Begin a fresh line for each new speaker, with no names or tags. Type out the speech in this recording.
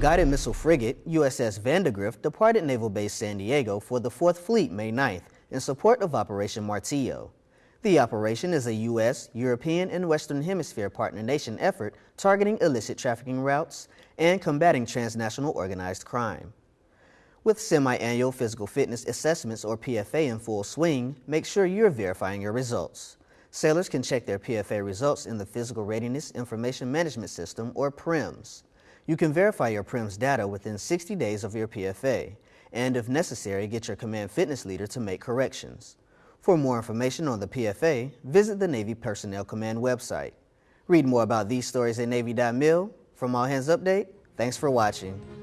Guided missile frigate, USS Vandegrift, departed Naval Base San Diego for the 4th Fleet May 9th in support of Operation Martillo. The operation is a U.S., European, and Western Hemisphere partner nation effort targeting illicit trafficking routes and combating transnational organized crime. With semi-annual physical fitness assessments or PFA in full swing, make sure you're verifying your results. Sailors can check their PFA results in the Physical Readiness Information Management System or PRIMS. You can verify your PRIMS data within 60 days of your PFA, and if necessary, get your command fitness leader to make corrections. For more information on the PFA, visit the Navy Personnel Command website. Read more about these stories at Navy.mil. From All Hands Update, thanks for watching.